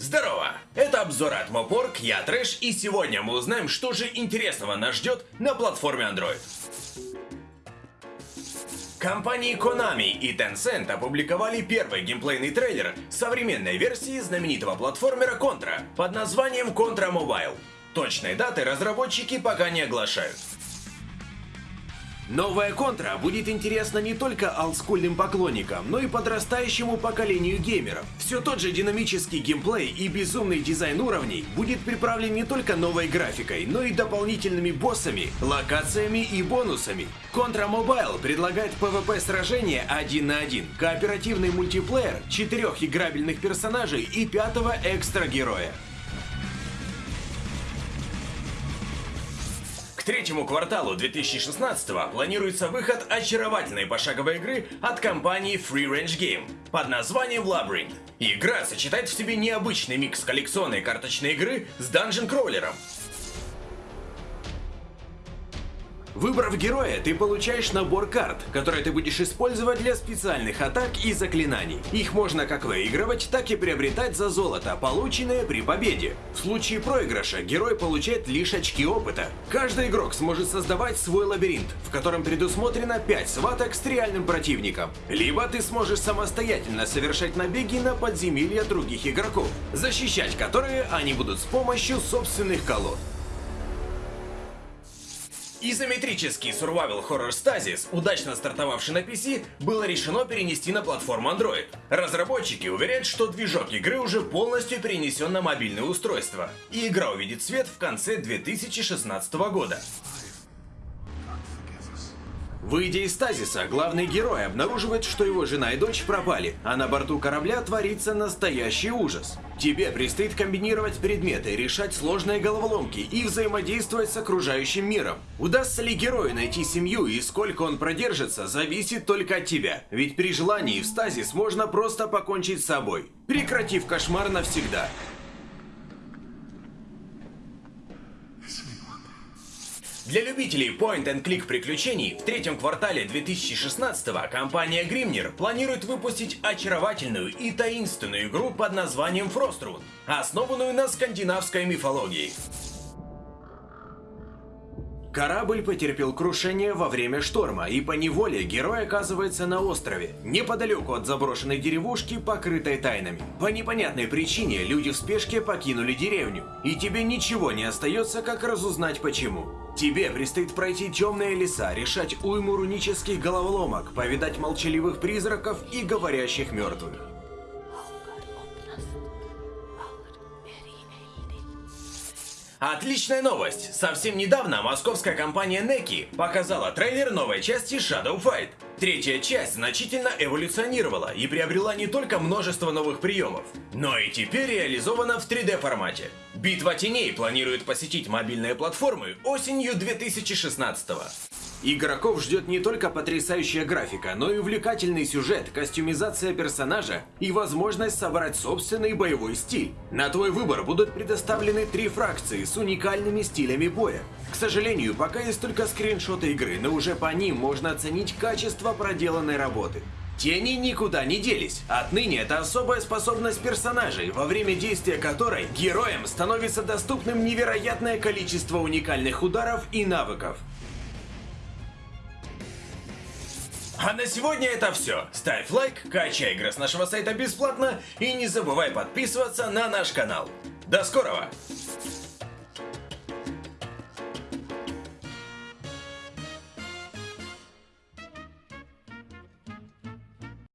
Здорово! Это обзор от Мопорг, я Трэш, и сегодня мы узнаем, что же интересного нас ждет на платформе Android. Компании Konami и Tencent опубликовали первый геймплейный трейлер современной версии знаменитого платформера Contra под названием Contra Mobile. Точной даты разработчики пока не оглашают. Новая контра будет интересна не только олдскульным поклонникам, но и подрастающему поколению геймеров. Все тот же динамический геймплей и безумный дизайн уровней будет приправлен не только новой графикой, но и дополнительными боссами, локациями и бонусами. Contra Mobile предлагает PvP сражения один на один, кооперативный мультиплеер, четырех играбельных персонажей и пятого экстра героя. Третьему кварталу 2016 планируется выход очаровательной пошаговой игры от компании Free Range Game под названием Labyrinth. Игра сочетает в себе необычный микс коллекционной карточной игры с данжен-кроулером, Выбрав героя, ты получаешь набор карт, которые ты будешь использовать для специальных атак и заклинаний. Их можно как выигрывать, так и приобретать за золото, полученное при победе. В случае проигрыша герой получает лишь очки опыта. Каждый игрок сможет создавать свой лабиринт, в котором предусмотрено 5 сваток с реальным противником. Либо ты сможешь самостоятельно совершать набеги на подземелья других игроков, защищать которые они будут с помощью собственных колод. Изометрический survival horror Stasis, удачно стартовавший на PC, было решено перенести на платформу Android. Разработчики уверяют, что движок игры уже полностью перенесен на мобильное устройство, и игра увидит свет в конце 2016 года. Выйдя из стазиса, главный герой обнаруживает, что его жена и дочь пропали, а на борту корабля творится настоящий ужас. Тебе предстоит комбинировать предметы, решать сложные головоломки и взаимодействовать с окружающим миром. Удастся ли герою найти семью и сколько он продержится, зависит только от тебя. Ведь при желании в стазис можно просто покончить с собой, прекратив кошмар навсегда. Для любителей point-and-click приключений в третьем квартале 2016 компания Grimnir планирует выпустить очаровательную и таинственную игру под названием Frostrun, основанную на скандинавской мифологии. Корабль потерпел крушение во время шторма, и по неволе герой оказывается на острове, неподалеку от заброшенной деревушки, покрытой тайнами. По непонятной причине люди в спешке покинули деревню, и тебе ничего не остается, как разузнать почему. Тебе предстоит пройти темные леса, решать уйму рунических головоломок, повидать молчаливых призраков и говорящих мертвых. Отличная новость! Совсем недавно московская компания Neki показала трейлер новой части Shadow Fight. Третья часть значительно эволюционировала и приобрела не только множество новых приемов, но и теперь реализована в 3D формате. Битва теней планирует посетить мобильные платформы осенью 2016 -го. Игроков ждет не только потрясающая графика, но и увлекательный сюжет, костюмизация персонажа и возможность собрать собственный боевой стиль. На твой выбор будут предоставлены три фракции с уникальными стилями боя. К сожалению, пока есть только скриншоты игры, но уже по ним можно оценить качество проделанной работы. Тени никуда не делись. Отныне это особая способность персонажей, во время действия которой героям становится доступным невероятное количество уникальных ударов и навыков. А на сегодня это все. Ставь лайк, качай игры с нашего сайта бесплатно и не забывай подписываться на наш канал. До скорого!